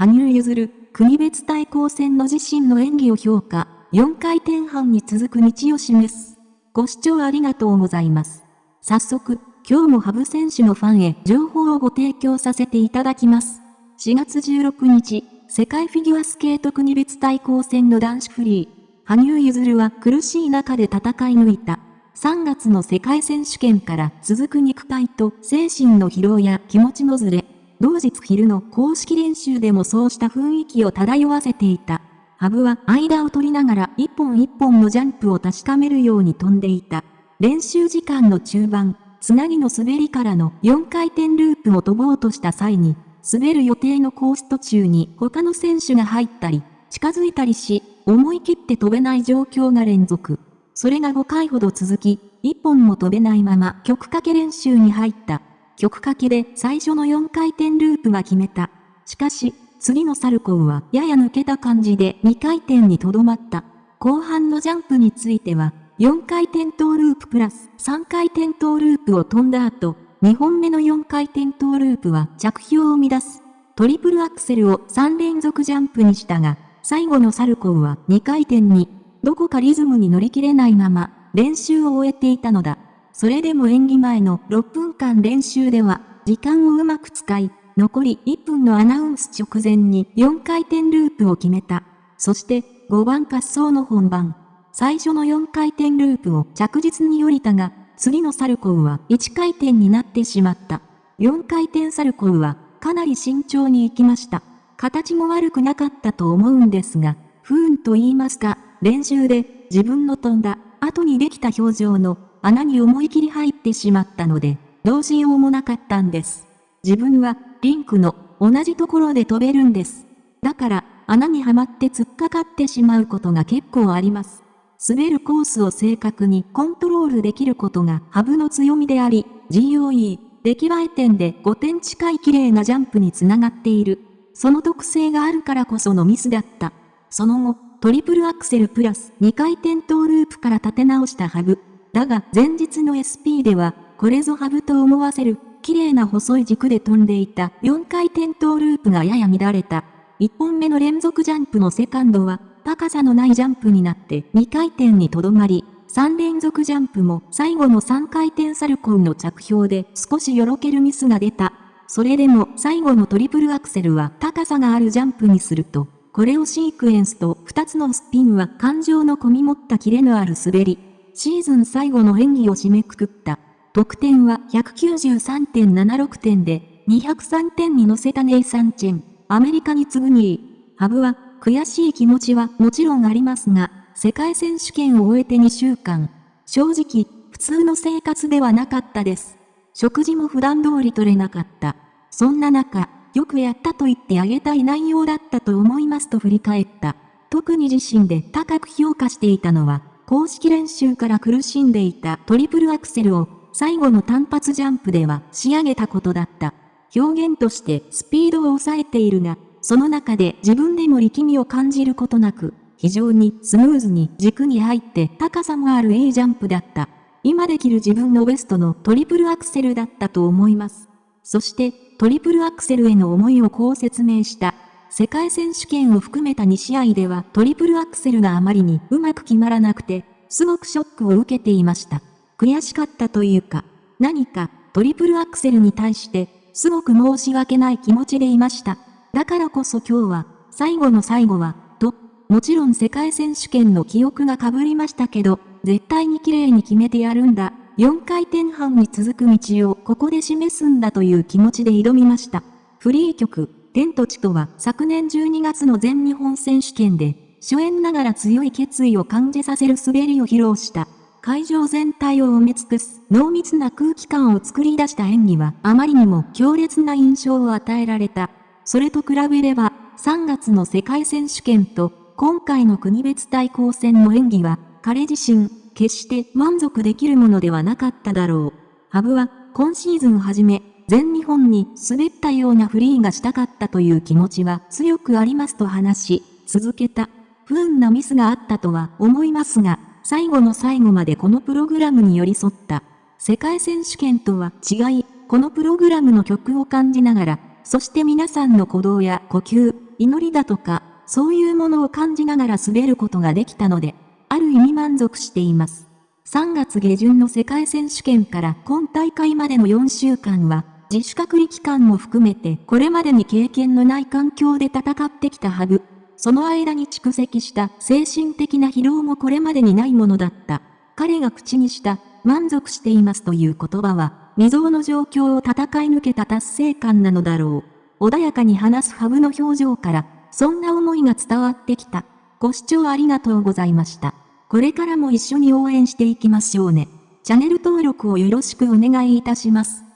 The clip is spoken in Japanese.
羽生結弦、国別対抗戦の自身の演技を評価、4回転半に続く道を示す。ご視聴ありがとうございます。早速、今日も羽生選手のファンへ情報をご提供させていただきます。4月16日、世界フィギュアスケート国別対抗戦の男子フリー。羽生結弦は苦しい中で戦い抜いた。3月の世界選手権から続く肉体と精神の疲労や気持ちのずれ、同日昼の公式練習でもそうした雰囲気を漂わせていた。ハブは間を取りながら一本一本のジャンプを確かめるように飛んでいた。練習時間の中盤、つなぎの滑りからの4回転ループを飛ぼうとした際に、滑る予定のコース途中に他の選手が入ったり、近づいたりし、思い切って飛べない状況が連続。それが5回ほど続き、1本も飛べないまま曲かけ練習に入った。曲かけで最初の4回転ループは決めた。しかし、次のサルコウはやや抜けた感じで2回転にとどまった。後半のジャンプについては、4回転トーループプラス3回転トーループを飛んだ後、2本目の4回転トーループは着氷を乱す。トリプルアクセルを3連続ジャンプにしたが、最後のサルコウは2回転に、どこかリズムに乗り切れないまま、練習を終えていたのだ。それでも演技前の6分間練習では、時間をうまく使い、残り1分のアナウンス直前に4回転ループを決めた。そして5番滑走の本番。最初の4回転ループを着実に降りたが、次のサルコウは1回転になってしまった。4回転サルコウはかなり慎重に行きました。形も悪くなかったと思うんですが、不運と言いますか、練習で自分の飛んだ後にできた表情の穴に思い切り入ってしまったので、どうしようもなかったんです。自分はリンクの同じところで飛べるんです。だから穴にはまって突っかかってしまうことが結構あります。滑るコースを正確にコントロールできることがハブの強みであり、GOE、出来栄え点で5点近い綺麗なジャンプにつながっている。その特性があるからこそのミスだった。その後、トリプルアクセルプラス2回転トーループから立て直したハブ。だが前日の SP では、これぞハブと思わせる、綺麗な細い軸で飛んでいた4回転トーループがやや乱れた。1本目の連続ジャンプのセカンドは、高さのないジャンプになって2回転にとどまり、3連続ジャンプも最後の3回転サルコウの着氷で少しよろけるミスが出た。それでも最後のトリプルアクセルは高さがあるジャンプにすると、これをシークエンスと2つのスピンは感情の込み持ったキレのある滑り。シーズン最後の演技を締めくくった。得点は193.76点で、203点に乗せたネイサンチェン。アメリカに次ぐ2位。ハブは、悔しい気持ちはもちろんありますが、世界選手権を終えて2週間。正直、普通の生活ではなかったです。食事も普段通り取れなかった。そんな中、よくやったと言ってあげたい内容だったと思いますと振り返った。特に自身で高く評価していたのは、公式練習から苦しんでいたトリプルアクセルを最後の単発ジャンプでは仕上げたことだった。表現としてスピードを抑えているが、その中で自分でも力みを感じることなく、非常にスムーズに軸に入って高さもある A ジャンプだった。今できる自分のベストのトリプルアクセルだったと思います。そしてトリプルアクセルへの思いをこう説明した。世界選手権を含めた2試合ではトリプルアクセルがあまりにうまく決まらなくて、すごくショックを受けていました。悔しかったというか、何かトリプルアクセルに対して、すごく申し訳ない気持ちでいました。だからこそ今日は、最後の最後は、と、もちろん世界選手権の記憶が被りましたけど、絶対に綺麗に決めてやるんだ。4回転半に続く道をここで示すんだという気持ちで挑みました。フリー曲、天と地とは昨年12月の全日本選手権で、初演ながら強い決意を感じさせる滑りを披露した。会場全体を埋め尽くす濃密な空気感を作り出した演技はあまりにも強烈な印象を与えられた。それと比べれば、3月の世界選手権と今回の国別対抗戦の演技は、彼自身、決して満足できるものではなかっただろう。ハブは今シーズンはじめ、全日本に滑ったようなフリーがしたかったという気持ちは強くありますと話し、続けた。不運なミスがあったとは思いますが、最後の最後までこのプログラムに寄り添った。世界選手権とは違い、このプログラムの曲を感じながら、そして皆さんの鼓動や呼吸、祈りだとか、そういうものを感じながら滑ることができたので、ある意味満足しています。3月下旬の世界選手権から今大会までの4週間は、自主隔離期間も含めてこれまでに経験のない環境で戦ってきたハブ。その間に蓄積した精神的な疲労もこれまでにないものだった。彼が口にした満足していますという言葉は、未曾有の状況を戦い抜けた達成感なのだろう。穏やかに話すハブの表情から、そんな思いが伝わってきた。ご視聴ありがとうございました。これからも一緒に応援していきましょうね。チャンネル登録をよろしくお願いいたします。